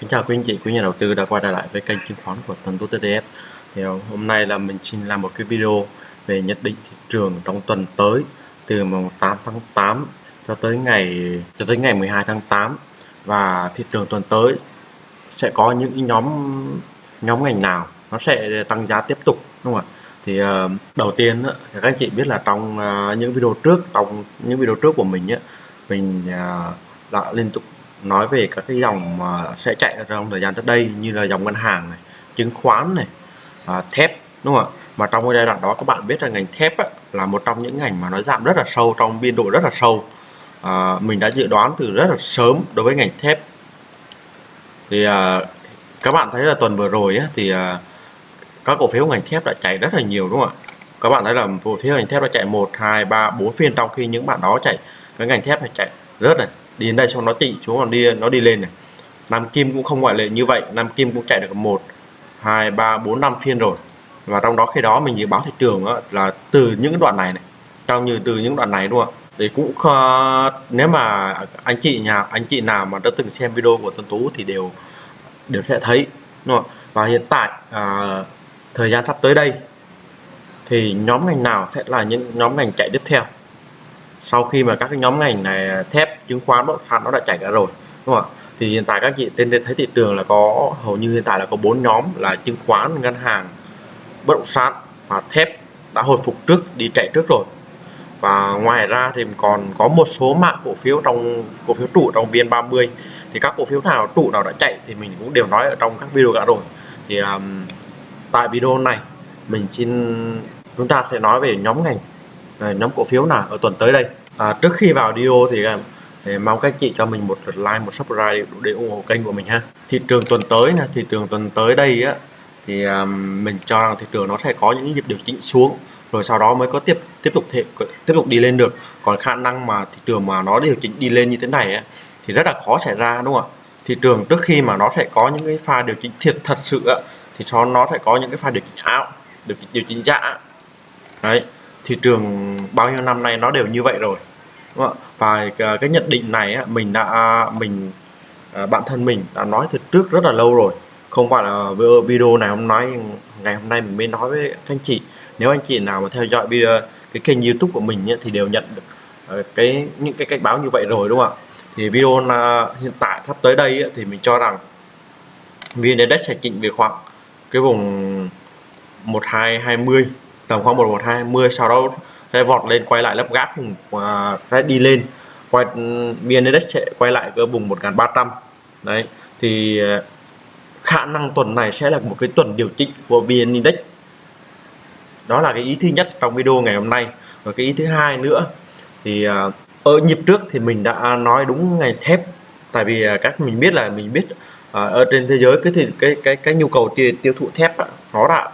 Kính chào quý anh chị, quý nhà đầu tư đã quay trở lại với kênh chứng khoán của Tuần Tú TDF. Thì ờ, hôm nay là mình xin làm một cái video về nhận định thị trường trong tuần tới từ mùng 8 tháng 8 cho tới ngày cho tới ngày 12 tháng 8 và thị trường tuần tới sẽ có những nhóm nhóm ngành nào nó sẽ tăng giá tiếp tục đúng không ạ? Thì ờ, đầu tiên các anh chị biết là trong ờ, những video trước trong những video trước của mình mình đã liên tục nói về các cái dòng mà sẽ chạy trong thời gian tới đây như là dòng ngân hàng này chứng khoán này à, thép đúng không ạ? Mà trong cái giai đoạn đó các bạn biết là ngành thép á, là một trong những ngành mà nó giảm rất là sâu trong biên độ rất là sâu. À, mình đã dự đoán từ rất là sớm đối với ngành thép. Thì à, các bạn thấy là tuần vừa rồi á, thì à, các cổ phiếu ngành thép đã chạy rất là nhiều đúng không ạ? Các bạn thấy là cổ phiếu ngành thép đã chạy 1 2 3 4 phiên trong khi những bạn đó chạy cái ngành thép phải chạy rất là đi đến đây xong nó chỉnh, xuống còn đi nó đi lên này. Nam Kim cũng không ngoại lệ như vậy Nam Kim cũng chạy được một hai ba bốn năm phiên rồi. Và trong đó khi đó mình dự báo thị trường là từ những đoạn này này trong như từ những đoạn này đúng không ạ? Thì cũng uh, nếu mà anh chị nhà anh chị nào mà đã từng xem video của Tuấn Tú thì đều đều sẽ thấy đúng không? và hiện tại uh, thời gian sắp tới đây thì nhóm ngành nào sẽ là những nhóm ngành chạy tiếp theo? Sau khi mà các cái nhóm ngành này thép chứng khoán bất động sản nó đã chảy ra rồi đúng không ạ? Thì hiện tại các chị trên đây thấy thị trường là có hầu như hiện tại là có bốn nhóm là chứng khoán ngân hàng bất động sản và thép đã hồi phục trước đi chạy trước rồi. Và ngoài ra thì còn có một số mã cổ phiếu trong cổ phiếu trụ trong viên 30 thì các cổ phiếu nào trụ nào đã chạy thì mình cũng đều nói ở trong các video cả rồi. Thì um, tại video này mình xin chúng ta sẽ nói về nhóm ngành Ờ, nhóm cổ phiếu nào ở tuần tới đây? À, trước khi vào video thì, à, thì mong các chị cho mình một like một subscribe để ủng hộ kênh của mình ha. Thị trường tuần tới nè thị trường tuần tới đây á thì um, mình cho rằng thị trường nó sẽ có những nhịp điều chỉnh xuống rồi sau đó mới có tiếp tiếp tục thể, tiếp tục đi lên được. Còn khả năng mà thị trường mà nó điều chỉnh đi lên như thế này á, thì rất là khó xảy ra đúng không ạ? Thị trường trước khi mà nó sẽ có những cái pha điều chỉnh thiệt thật sự á, thì cho nó sẽ có những cái pha điều chỉnh ảo điều chỉnh điều chỉnh giả đấy thị trường bao nhiêu năm nay nó đều như vậy rồi, đúng không? và cái nhận định này mình đã, mình à, bản thân mình đã nói từ trước rất là lâu rồi. Không phải là video này hôm nói ngày hôm nay mình mới nói với các anh chị. Nếu anh chị nào mà theo dõi video, cái kênh youtube của mình thì đều nhận được ờ, cái, những cái cách báo như vậy rồi, đúng không ạ? Thì video là, hiện tại sắp tới đây thì mình cho rằng vn index sẽ chỉnh về khoảng cái vùng 1220 tầm khoảng 1120 sau đó sẽ vọt lên quay lại lớp gáp vùng ừ, à, sẽ đi lên. Quay ừ, biên index sẽ quay lại cái vùng 1300 đấy thì à, khả năng tuần này sẽ là một cái tuần điều chỉnh của vn index đó là cái ý thứ nhất trong video ngày hôm nay. Và cái ý thứ hai nữa thì à, ở nhịp trước thì mình đã nói đúng ngày thép. Tại vì các mình biết là mình biết ở trên thế giới cái thì cái cái cái nhu cầu tiêu, tiêu thụ thép đó, nó đã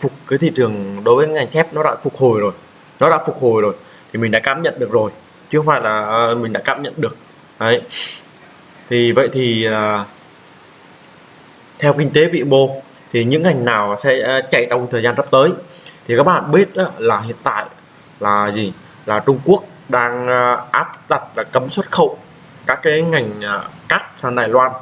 phục cái thị trường đối với ngành thép nó đã phục hồi rồi. Nó đã phục hồi rồi thì mình đã cảm nhận được rồi chứ không phải là à, mình đã cảm nhận được. Đấy. Thì vậy thì uh, theo kinh tế vĩ mô thì những ngành nào sẽ uh, chạy trong thời gian sắp tới? Thì các bạn biết là hiện tại là gì? Là Trung Quốc đang uh, áp đặt là cấm xuất khẩu các cái ngành uh, cát sang Đài Loan.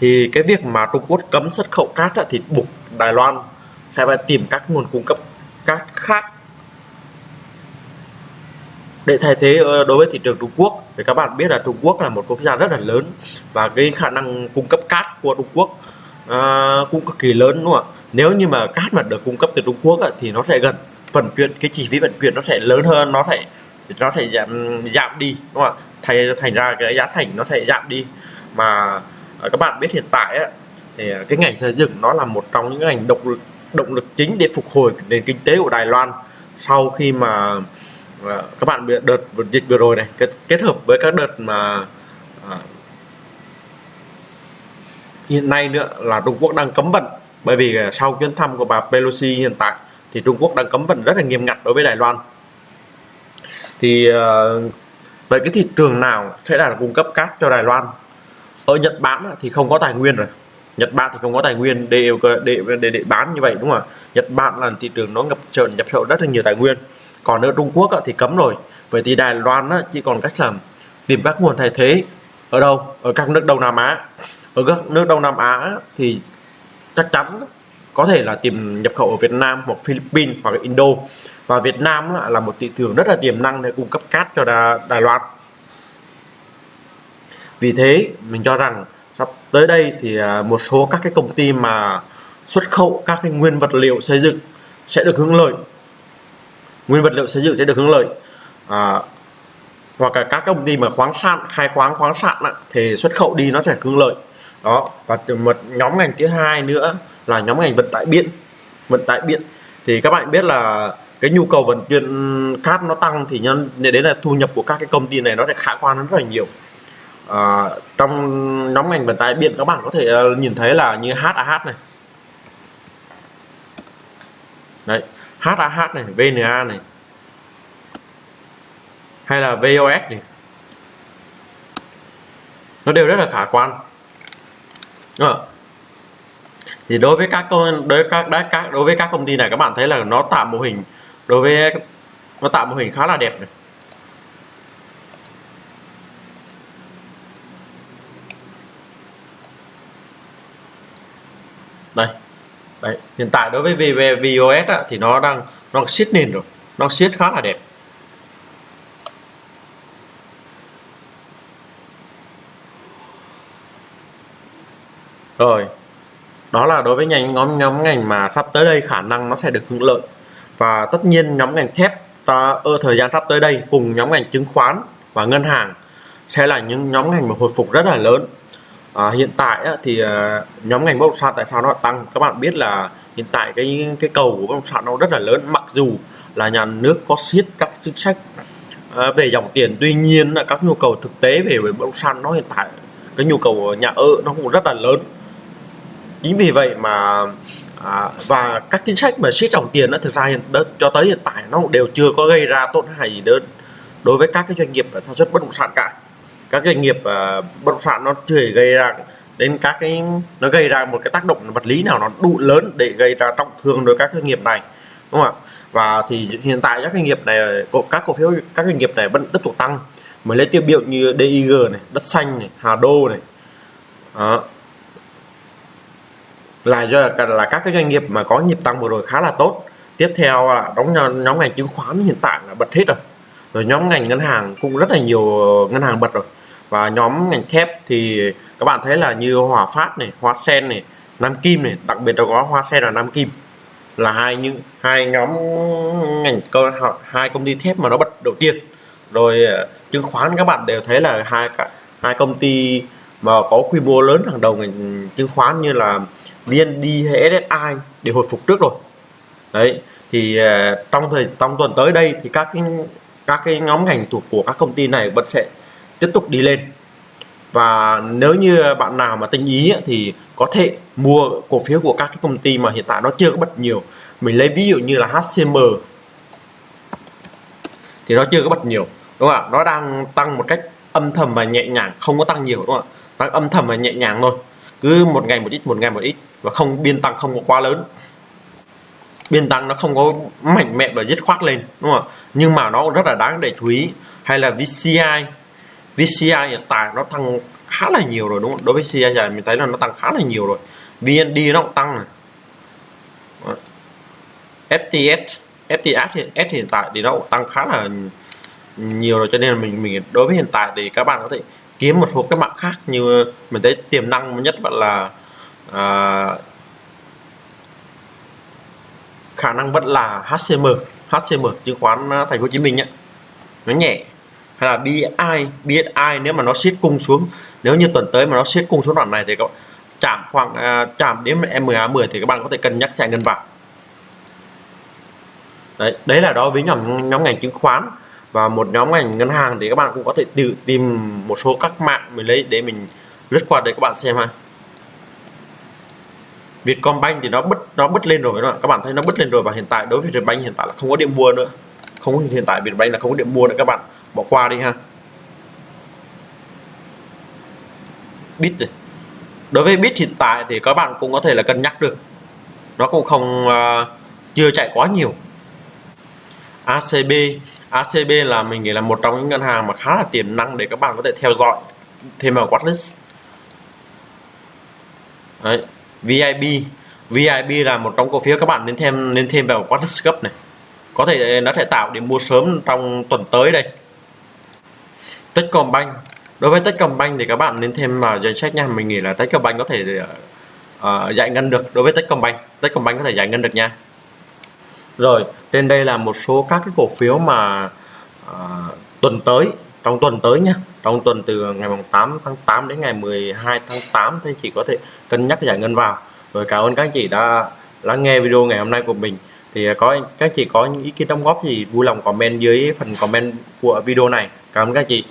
Thì cái việc mà Trung Quốc cấm xuất khẩu cát thì buộc Đài Loan sẽ phải tìm các nguồn cung cấp cát khác. Để thay thế ờ, đối với thị trường Trung Quốc thì các bạn biết là Trung Quốc là một quốc gia rất là lớn và cái khả năng cung cấp cát của Trung Quốc uh, cũng cực kỳ lớn đúng không ạ? Nếu như mà cát mà được cung cấp từ Trung Quốc thì nó sẽ gần vận chuyển cái chi phí vận chuyển nó sẽ lớn hơn nó sẽ nó sẽ giảm giảm đi đúng không ạ? Thành thành ra cái giá thành nó sẽ giảm đi. Mà ờ, các bạn biết hiện tại á, thì à, cái ngành xây dựng nó là một trong những ngành động lực động lực chính để phục hồi nền kinh tế của Đài Loan sau khi mà à, các bạn biết đợt dịch vừa rồi này kết, kết hợp với các đợt mà à, hiện nay nữa là Trung Quốc đang cấm vận. Bởi vì à, sau chuyến thăm của bà Pelosi hiện tại thì Trung Quốc đang cấm vận rất là nghiêm ngặt đối với Đài Loan. Thì uh, vậy cái thị trường nào sẽ là cung cấp cát cho Đài Loan? Ở Nhật Bản thì không có tài nguyên rồi. Nhật Bản thì không có tài nguyên để để để, để bán như vậy đúng không ạ? Nhật Bản là thị trường nó ngập trợn nhập khẩu rất là nhiều tài nguyên. Còn ở Trung Quốc thì cấm rồi. Vậy thì Đài Loan chỉ còn cách làm tìm các nguồn thay thế ở đâu? Ở các nước Đông Nam Á. Ở các nước Đông Nam Á thì chắc chắn có thể là tìm nhập khẩu ở Việt Nam hoặc Philippines hoặc Indo. Và Việt Nam là một thị trường rất là tiềm năng để cung cấp cát cho Đài Loan. Vì thế mình cho rằng tới đây thì à, một số các cái công ty mà xuất khẩu các cái nguyên vật liệu xây dựng sẽ được hưởng lợi. Nguyên vật liệu xây dựng sẽ được hưởng lợi. À, hoặc là các công ty mà khoáng sản khai khoáng khoáng sản thì xuất khẩu đi nó sẽ hưởng lợi. Đó và một nhóm ngành thứ hai nữa là nhóm ngành vận tải biển. Vận tải biển. Thì các bạn biết là cái nhu cầu vận chuyển cát nó tăng thì nhân đến là thu nhập của các cái công ty này nó sẽ khả quan rất là nhiều à, trong nhóm ngành vận tải biển các bạn có thể ờ, nhìn thấy là như HAH này. Đấy HAH này VNA này. Hay là VOS này. Nó đều rất là khả quan. À. thì đối với các công đối với các đã các đối với các công ty này các bạn thấy là nó tạo mô hình đối với nó tạo mô hình khá là đẹp này. Đây. Đấy hiện tại đối với VOS á, thì nó đang nó siết nền rồi. Nó siết khá là đẹp. Rồi. Đó là đối với ngành nhóm nhóm ngành mà sắp tới đây khả năng nó sẽ được hưởng lợi. Và tất nhiên nhóm ngành thép ta ở thời gian sắp tới đây cùng nhóm ngành chứng khoán và ngân hàng sẽ là những nhóm ngành mà hồi phục rất là lớn à, hiện tại á, thì à, nhóm ngành bất động sản tại sao nó tăng. Các bạn biết là hiện tại cái cái cầu của bất động sản nó rất là lớn mặc dù là nhà nước có siết các chính sách à, về dòng tiền tuy nhiên là các nhu cầu thực tế về bất động sản nó hiện tại cái nhu cầu nhà ở nó cũng rất là lớn. Chính vì vậy mà à, và các chính sách mà siết dòng tiền nó thực ra hiện cho tới hiện tại nó đều chưa có gây ra tổn hại gì đến đối với các cái doanh nghiệp sản xuất bất động sản cả các doanh nghiệp uh, bất động sản nó chưa gây ra đến các cái nó gây ra một cái tác động vật lý nào nó đủ lớn để gây ra trọng thương đối với các doanh nghiệp này đúng không ạ? Và thì hiện tại các doanh nghiệp này các cổ phiếu các doanh nghiệp này vẫn tiếp tục tăng. Mới lấy tiêu biểu như DIG này đất xanh này Hà Đô này. Đó. là do là, là các cái doanh nghiệp mà có nhịp tăng vừa rồi khá là tốt. Tiếp theo là đóng nhóm ngành chứng khoán hiện tại là bật hết rồi. Rồi nhóm ngành ngân hàng cũng rất là nhiều ngân hàng bật rồi và nhóm ngành thép thì các bạn thấy là như Hòa Phát này, Hoa Sen này, Nam Kim này, đặc biệt là có Hoa Sen và Nam Kim là hai những hai nhóm ngành cơ hai công ty thép mà nó bật đầu tiên. Rồi ờ, chứng khoán các bạn đều thấy là hai cả hai công ty mà có quy mô lớn hàng đầu ngành chứng khoán như là VND hay SSI đều hồi phục trước rồi. Đấy thì ờ, trong thời trong tuần tới đây thì các cái các cái nhóm ngành thuộc của các công ty này vẫn sẽ tiếp tục đi lên. Và nếu như bạn nào mà tinh ý thì có thể mua cổ phiếu của các cái công ty mà hiện tại nó chưa có bật nhiều. Mình lấy ví dụ như là HCM thì nó chưa có bật nhiều, đúng không ạ? Nó đang tăng một cách âm thầm và nhẹ nhàng, không có tăng nhiều, đúng không ạ? Tăng âm thầm và nhẹ nhàng thôi. Cứ một ngày một ít, một ngày một ít và không, biên tăng không có quá lớn. Biên tăng nó không có mạnh mẽ và dứt khoát lên, đúng không ạ? Nhưng mà nó rất là đáng để chú ý. Hay là VCI VCI hiện tại nó tăng khá là nhiều rồi đúng không? Đối với CI dài mình thấy là nó tăng khá là nhiều rồi. VND nó cũng tăng này. Ờ, FTS FTS hiện, S hiện tại thì nó cũng tăng khá là nhiều rồi cho nên là mình mình đối với hiện tại thì các bạn có thể kiếm một số cái mạng khác như mình thấy tiềm năng nhất vẫn là à, khả năng vẫn là HCM HCM chứng khoán à, thành phố Hồ Chí Minh nhé. Nó nhẹ hay là BSI BSI nếu mà nó siết cung xuống nếu như tuần tới mà nó siết cung xuống đoạn này thì các chạm khoảng à, chạm đến MA 10 thì các bạn có thể cân nhắc chạy ngân vào đấy đấy là đối với nhóm nhóm ngành chứng khoán và một nhóm ngành ngân hàng thì các bạn cũng có thể tự tìm một số các mạng mình lấy để mình lướt qua để các bạn xem ha. Vietcombank thì nó bứt nó bứt lên rồi các bạn thấy nó bứt lên rồi và hiện tại đối với Vietcombank hiện tại là không có điểm mua nữa. Không hiện tại Vietcombank là không có điểm mua nữa các bạn bỏ qua đi ha. Bit đối với bit hiện tại thì các bạn cũng có thể là cân nhắc được. Nó cũng không uh, chưa chạy quá nhiều. ACB ACB là mình nghĩ là một trong những ngân hàng mà khá là tiềm năng để các bạn có thể theo dõi thêm vào watchlist. Đấy. VIP VIP là một trong cổ phiếu các bạn nên thêm nên thêm vào watchlist gấp này. Có thể nó sẽ tạo điểm mua sớm trong tuần tới đây. Techcombank. Đối với Techcombank thì các bạn nên thêm vào danh sách nha. Mình nghĩ là Techcombank có thể uh, giải ngân được đối với Techcombank. Techcombank có thể giải ngân được nha. Rồi trên đây là một số các cái cổ phiếu mà uh, tuần tới trong tuần tới nhé trong tuần từ ngày 8 tháng 8 đến ngày 12 tháng 8 thì chị có thể cân nhắc giải ngân vào. Rồi cảm ơn các anh chị đã lắng nghe video ngày hôm nay của mình. Thì ờ, có các chị có những ý kiến đóng góp gì vui lòng comment dưới phần comment của video này. Cảm ơn các chị.